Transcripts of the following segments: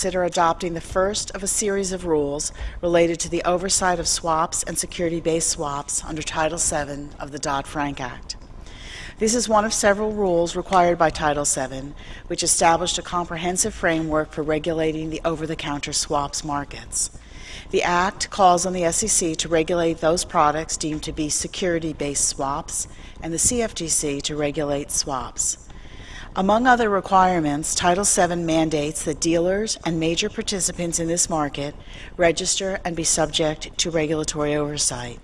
consider adopting the first of a series of rules related to the oversight of swaps and security-based swaps under Title VII of the Dodd-Frank Act. This is one of several rules required by Title VII, which established a comprehensive framework for regulating the over-the-counter swaps markets. The Act calls on the SEC to regulate those products deemed to be security-based swaps and the CFTC to regulate swaps. Among other requirements, Title VII mandates that dealers and major participants in this market register and be subject to regulatory oversight.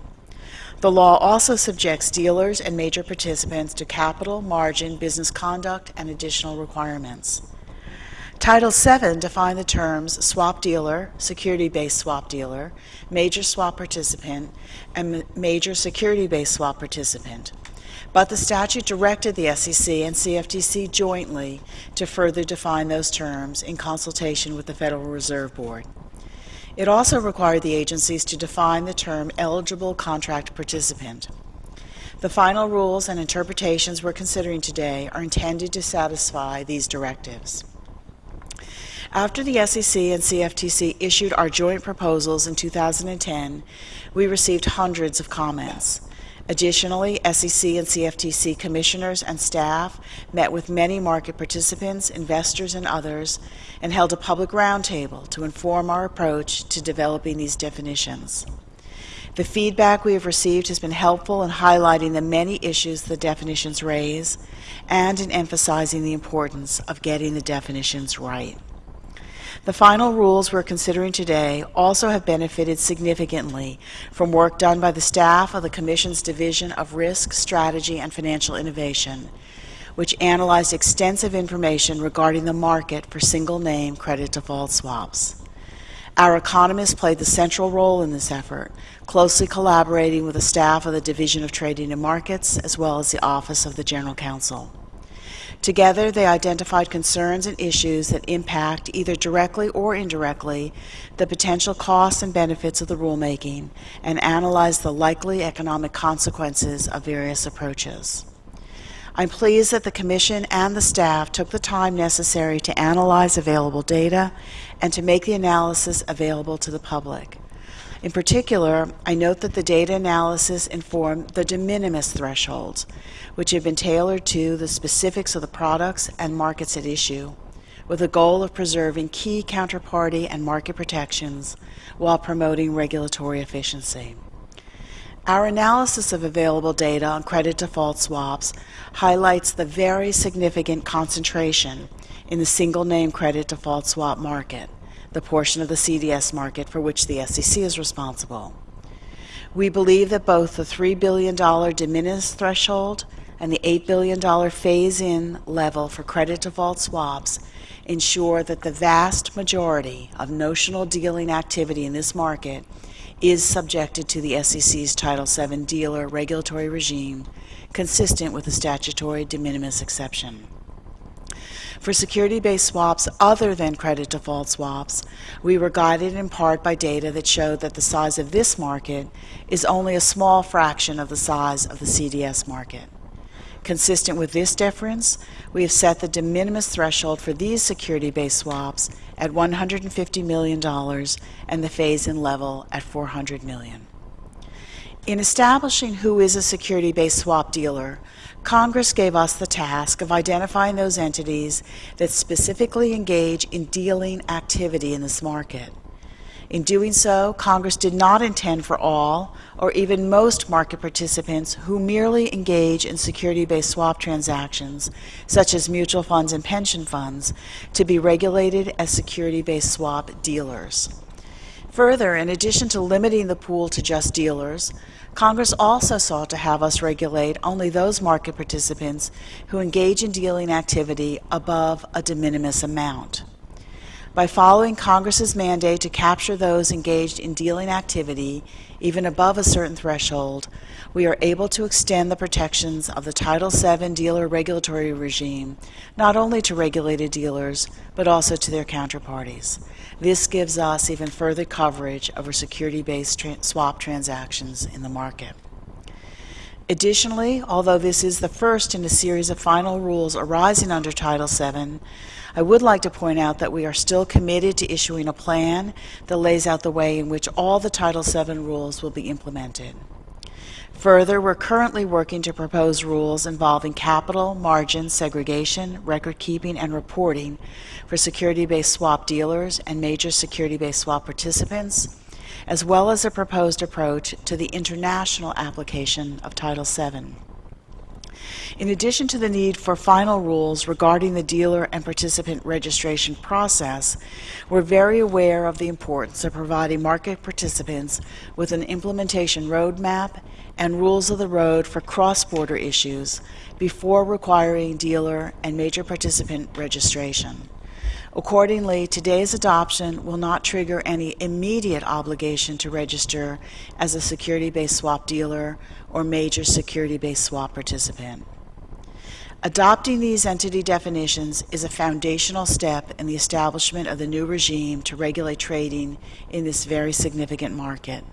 The law also subjects dealers and major participants to capital, margin, business conduct, and additional requirements. Title VII defined the terms swap dealer, security-based swap dealer, major swap participant, and major security-based swap participant. But the statute directed the SEC and CFTC jointly to further define those terms in consultation with the Federal Reserve Board. It also required the agencies to define the term eligible contract participant. The final rules and interpretations we're considering today are intended to satisfy these directives. After the SEC and CFTC issued our joint proposals in 2010, we received hundreds of comments. Additionally, SEC and CFTC commissioners and staff met with many market participants, investors, and others, and held a public roundtable to inform our approach to developing these definitions. The feedback we have received has been helpful in highlighting the many issues the definitions raise and in emphasizing the importance of getting the definitions right. The final rules we're considering today also have benefited significantly from work done by the staff of the Commission's Division of Risk, Strategy, and Financial Innovation, which analyzed extensive information regarding the market for single-name credit default swaps. Our economists played the central role in this effort, closely collaborating with the staff of the Division of Trading and Markets as well as the Office of the General Counsel. Together, they identified concerns and issues that impact, either directly or indirectly, the potential costs and benefits of the rulemaking and analyzed the likely economic consequences of various approaches. I'm pleased that the Commission and the staff took the time necessary to analyze available data and to make the analysis available to the public. In particular, I note that the data analysis informed the de minimis thresholds, which have been tailored to the specifics of the products and markets at issue, with the goal of preserving key counterparty and market protections while promoting regulatory efficiency. Our analysis of available data on credit default swaps highlights the very significant concentration in the single name credit default swap market the portion of the CDS market for which the SEC is responsible. We believe that both the $3 billion de minimis threshold and the $8 billion phase-in level for credit default swaps ensure that the vast majority of notional dealing activity in this market is subjected to the SEC's Title VII dealer regulatory regime consistent with the statutory de minimis exception. For security-based swaps other than credit default swaps, we were guided in part by data that showed that the size of this market is only a small fraction of the size of the CDS market. Consistent with this difference, we have set the de minimis threshold for these security-based swaps at $150 million and the phase-in level at $400 million. In establishing who is a security-based swap dealer, Congress gave us the task of identifying those entities that specifically engage in dealing activity in this market. In doing so, Congress did not intend for all, or even most market participants who merely engage in security-based swap transactions, such as mutual funds and pension funds, to be regulated as security-based swap dealers. Further, in addition to limiting the pool to just dealers, Congress also sought to have us regulate only those market participants who engage in dealing activity above a de minimis amount. By following Congress's mandate to capture those engaged in dealing activity even above a certain threshold, we are able to extend the protections of the Title VII dealer regulatory regime not only to regulated dealers, but also to their counterparties. This gives us even further coverage over security-based tra swap transactions in the market. Additionally, although this is the first in a series of final rules arising under Title VII, I would like to point out that we are still committed to issuing a plan that lays out the way in which all the Title VII rules will be implemented. Further, we're currently working to propose rules involving capital, margin, segregation, record keeping, and reporting for security-based swap dealers and major security-based swap participants, as well as a proposed approach to the international application of Title VII. In addition to the need for final rules regarding the dealer and participant registration process, we're very aware of the importance of providing market participants with an implementation roadmap and rules of the road for cross-border issues before requiring dealer and major participant registration. Accordingly, today's adoption will not trigger any immediate obligation to register as a security-based swap dealer or major security-based swap participant. Adopting these entity definitions is a foundational step in the establishment of the new regime to regulate trading in this very significant market.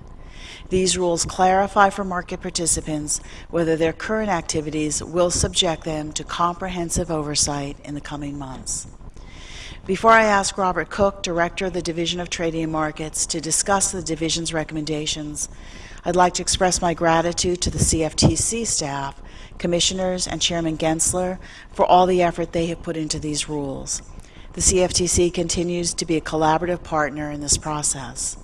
These rules clarify for market participants whether their current activities will subject them to comprehensive oversight in the coming months. Before I ask Robert Cook, Director of the Division of Trading and Markets, to discuss the division's recommendations, I'd like to express my gratitude to the CFTC staff Commissioners, and Chairman Gensler for all the effort they have put into these rules. The CFTC continues to be a collaborative partner in this process.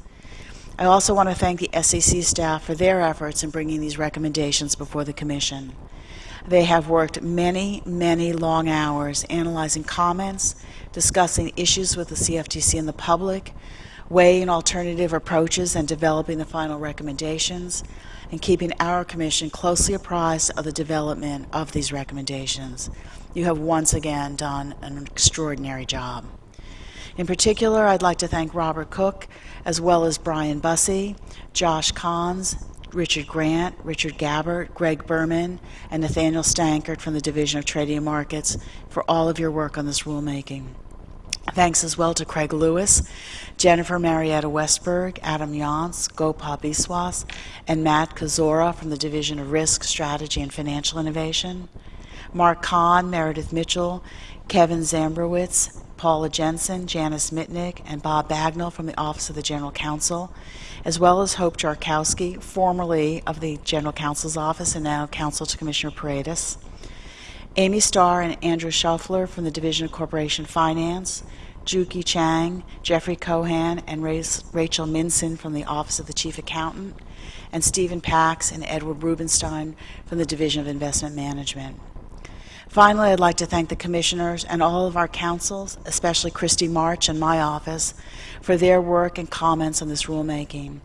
I also want to thank the SEC staff for their efforts in bringing these recommendations before the Commission. They have worked many, many long hours analyzing comments, discussing issues with the CFTC and the public, weighing alternative approaches and developing the final recommendations, and keeping our Commission closely apprised of the development of these recommendations. You have once again done an extraordinary job. In particular, I'd like to thank Robert Cook, as well as Brian Bussey, Josh Kans, Richard Grant, Richard Gabbert, Greg Berman, and Nathaniel Stankard from the Division of Trading and Markets for all of your work on this rulemaking. Thanks as well to Craig Lewis, Jennifer Marietta Westberg, Adam Yonce, Gopal Biswas, and Matt Kozora from the Division of Risk, Strategy, and Financial Innovation, Mark Cahn, Meredith Mitchell, Kevin Zambrowitz, Paula Jensen, Janice Mitnick, and Bob Bagnall from the Office of the General Counsel, as well as Hope Jarkowski, formerly of the General Counsel's Office and now Counsel to Commissioner Paredes, Amy Starr and Andrew Schoeffler from the Division of Corporation Finance, Juki Chang, Jeffrey Cohan, and Rachel Minson from the Office of the Chief Accountant, and Stephen Pax and Edward Rubenstein from the Division of Investment Management. Finally, I'd like to thank the commissioners and all of our counsels, especially Christy March and my office, for their work and comments on this rulemaking.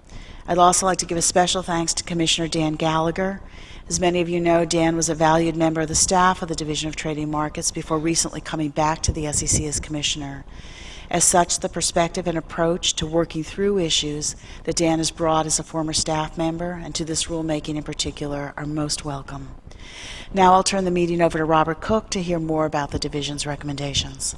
I'd also like to give a special thanks to Commissioner Dan Gallagher. As many of you know, Dan was a valued member of the staff of the Division of Trading Markets before recently coming back to the SEC as Commissioner. As such, the perspective and approach to working through issues that Dan has brought as a former staff member and to this rulemaking in particular are most welcome. Now I'll turn the meeting over to Robert Cook to hear more about the division's recommendations.